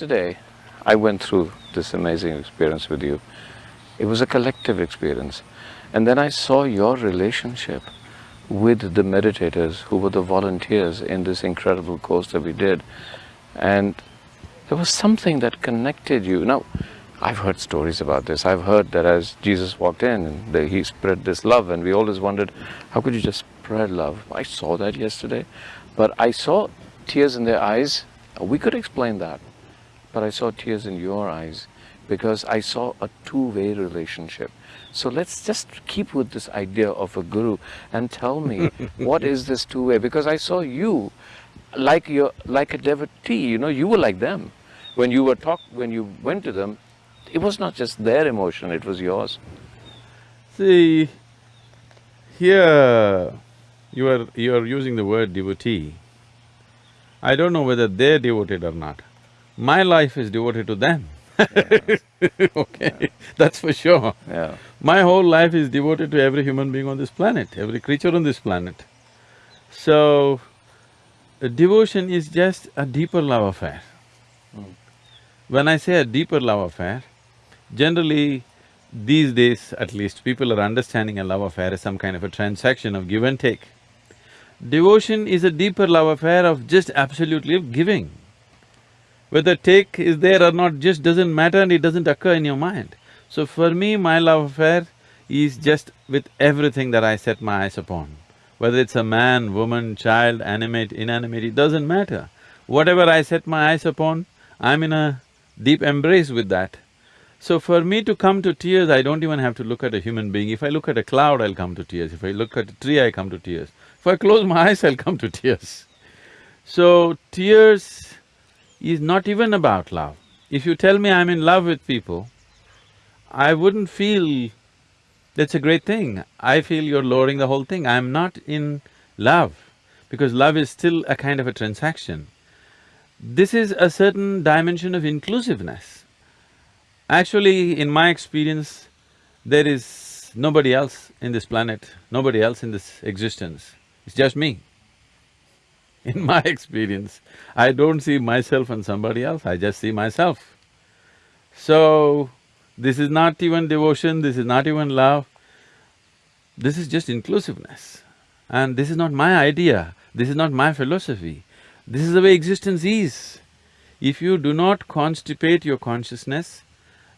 yesterday I went through this amazing experience with you. It was a collective experience. And then I saw your relationship with the meditators who were the volunteers in this incredible course that we did. And there was something that connected you. Now, I've heard stories about this. I've heard that as Jesus walked in, he spread this love, and we always wondered, how could you just spread love? I saw that yesterday, but I saw tears in their eyes. We could explain that, but I saw tears in your eyes because I saw a two-way relationship. So let's just keep with this idea of a guru and tell me what is this two-way? Because I saw you like you like a devotee. You know, you were like them when you were talk when you went to them. It was not just their emotion; it was yours. See, here you are you are using the word devotee. I don't know whether they're devoted or not. My life is devoted to them. okay, yeah. that's for sure. Yeah. My whole life is devoted to every human being on this planet, every creature on this planet. So, devotion is just a deeper love affair. Mm. When I say a deeper love affair, generally these days at least, people are understanding a love affair as some kind of a transaction of give and take. Devotion is a deeper love affair of just absolutely giving. Whether take is there or not just doesn't matter and it doesn't occur in your mind. So for me, my love affair is just with everything that I set my eyes upon. Whether it's a man, woman, child, animate, inanimate, it doesn't matter. Whatever I set my eyes upon, I'm in a deep embrace with that. So for me to come to tears, I don't even have to look at a human being. If I look at a cloud, I'll come to tears. If I look at a tree, I come to tears. If I close my eyes, I'll come to tears. So tears is not even about love. If you tell me I'm in love with people, I wouldn't feel that's a great thing. I feel you're lowering the whole thing. I'm not in love, because love is still a kind of a transaction. This is a certain dimension of inclusiveness. Actually, in my experience, there is nobody else in this planet, nobody else in this existence, it's just me. In my experience, I don't see myself and somebody else, I just see myself. So, this is not even devotion, this is not even love, this is just inclusiveness. And this is not my idea, this is not my philosophy, this is the way existence is. If you do not constipate your consciousness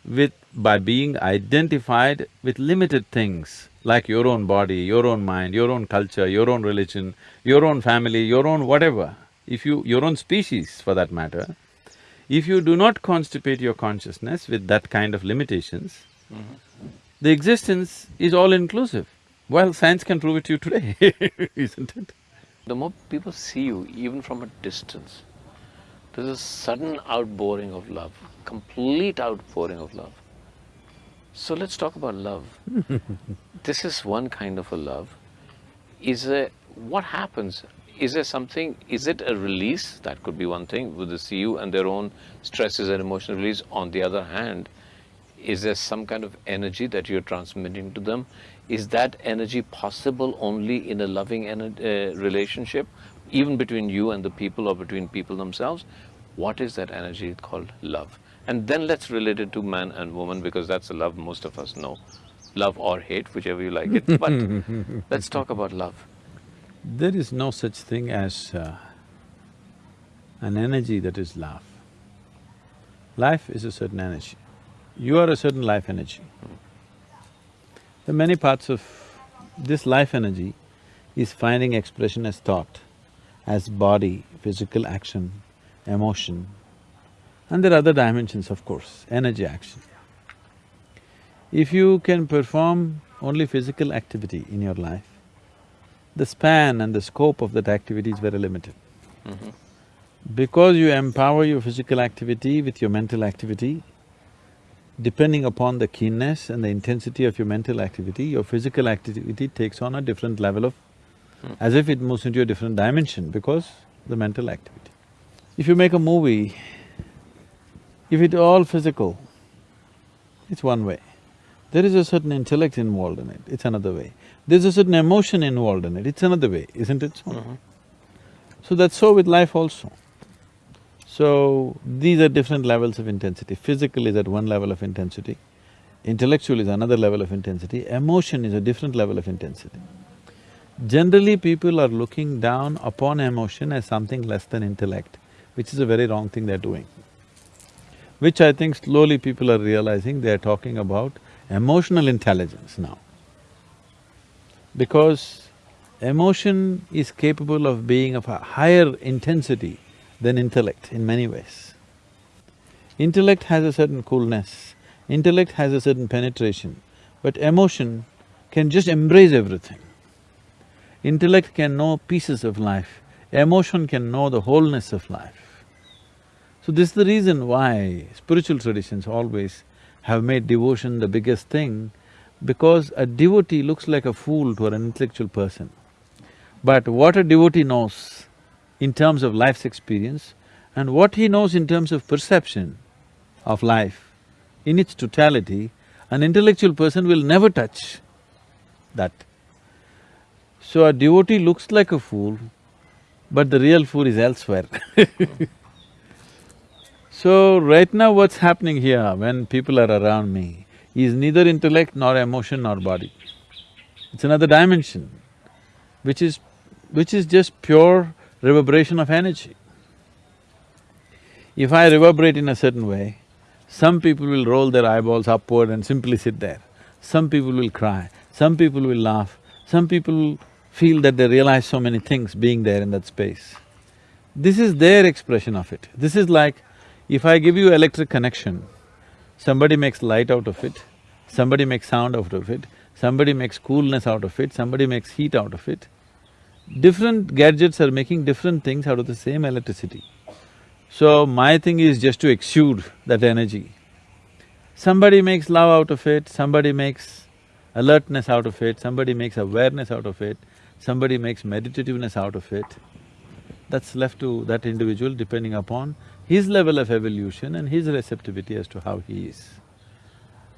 with… by being identified with limited things, like your own body, your own mind, your own culture, your own religion, your own family, your own whatever, if you… your own species for that matter, if you do not constipate your consciousness with that kind of limitations, mm -hmm. the existence is all-inclusive. Well, science can prove it to you today, isn't it? The more people see you, even from a distance, there's a sudden outpouring of love, complete outpouring of love. So let's talk about love. this is one kind of a love. Is there… what happens? Is there something… is it a release? That could be one thing, with the CU and their own stresses and emotional release. On the other hand, is there some kind of energy that you're transmitting to them? Is that energy possible only in a loving uh, relationship, even between you and the people or between people themselves? What is that energy called love? And then let's relate it to man and woman because that's the love most of us know. Love or hate, whichever you like it, but let's talk about love. There is no such thing as uh, an energy that is love. Life is a certain energy. You are a certain life energy. The many parts of this life energy is finding expression as thought, as body, physical action, emotion, and there are other dimensions, of course, energy action. If you can perform only physical activity in your life, the span and the scope of that activity is very limited. Mm -hmm. Because you empower your physical activity with your mental activity, depending upon the keenness and the intensity of your mental activity, your physical activity takes on a different level of… Mm. as if it moves into a different dimension because the mental activity. If you make a movie, if it's all physical, it's one way. There is a certain intellect involved in it, it's another way. There's a certain emotion involved in it, it's another way, isn't it so? Mm -hmm. So that's so with life also. So, these are different levels of intensity. Physical is at one level of intensity, intellectual is another level of intensity, emotion is a different level of intensity. Generally, people are looking down upon emotion as something less than intellect, which is a very wrong thing they're doing. Which I think slowly people are realizing they're talking about emotional intelligence now. Because emotion is capable of being of a higher intensity than intellect in many ways. Intellect has a certain coolness, intellect has a certain penetration, but emotion can just embrace everything. Intellect can know pieces of life, emotion can know the wholeness of life. So this is the reason why spiritual traditions always have made devotion the biggest thing, because a devotee looks like a fool to an intellectual person. But what a devotee knows in terms of life's experience and what he knows in terms of perception of life in its totality, an intellectual person will never touch that. So a devotee looks like a fool, but the real fool is elsewhere So right now what's happening here when people are around me is neither intellect nor emotion nor body. It's another dimension, which is… which is just pure reverberation of energy. If I reverberate in a certain way, some people will roll their eyeballs upward and simply sit there. Some people will cry, some people will laugh, some people feel that they realize so many things being there in that space. This is their expression of it. This is like, if I give you electric connection, somebody makes light out of it, somebody makes sound out of it, somebody makes coolness out of it, somebody makes heat out of it. Different gadgets are making different things out of the same electricity. So my thing is just to exude that energy. Somebody makes love out of it, somebody makes alertness out of it, somebody makes awareness out of it, somebody makes meditativeness out of it. That's left to that individual depending upon his level of evolution and his receptivity as to how he is.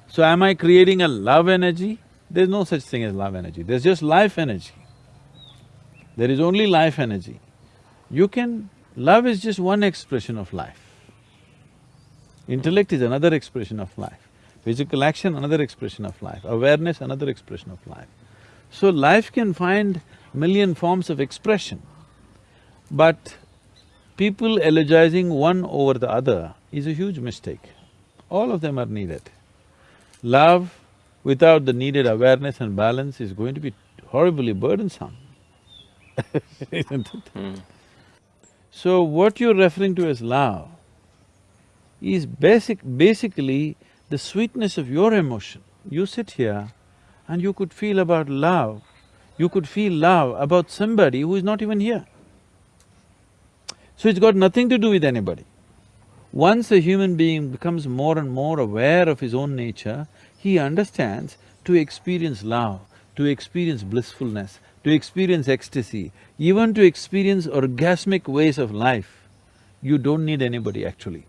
So am I creating a love energy? There's no such thing as love energy, there's just life energy. There is only life energy. You can… love is just one expression of life. Intellect is another expression of life. Physical action, another expression of life. Awareness, another expression of life. So life can find million forms of expression, but people elegizing one over the other is a huge mistake. All of them are needed. Love without the needed awareness and balance is going to be horribly burdensome. isn't it? Mm. So what you're referring to as love is basic… basically the sweetness of your emotion. You sit here and you could feel about love, you could feel love about somebody who is not even here. So it's got nothing to do with anybody. Once a human being becomes more and more aware of his own nature, he understands to experience love, to experience blissfulness, to experience ecstasy, even to experience orgasmic ways of life, you don't need anybody actually.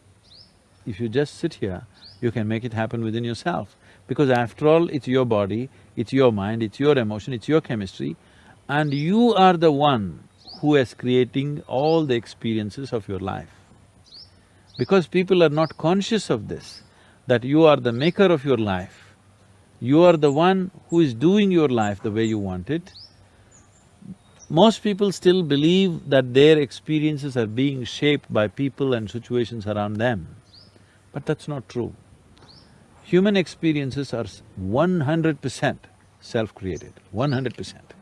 If you just sit here, you can make it happen within yourself. Because after all, it's your body, it's your mind, it's your emotion, it's your chemistry, and you are the one who is creating all the experiences of your life. Because people are not conscious of this, that you are the maker of your life, you are the one who is doing your life the way you want it, most people still believe that their experiences are being shaped by people and situations around them, but that's not true. Human experiences are one hundred percent self-created, one hundred percent.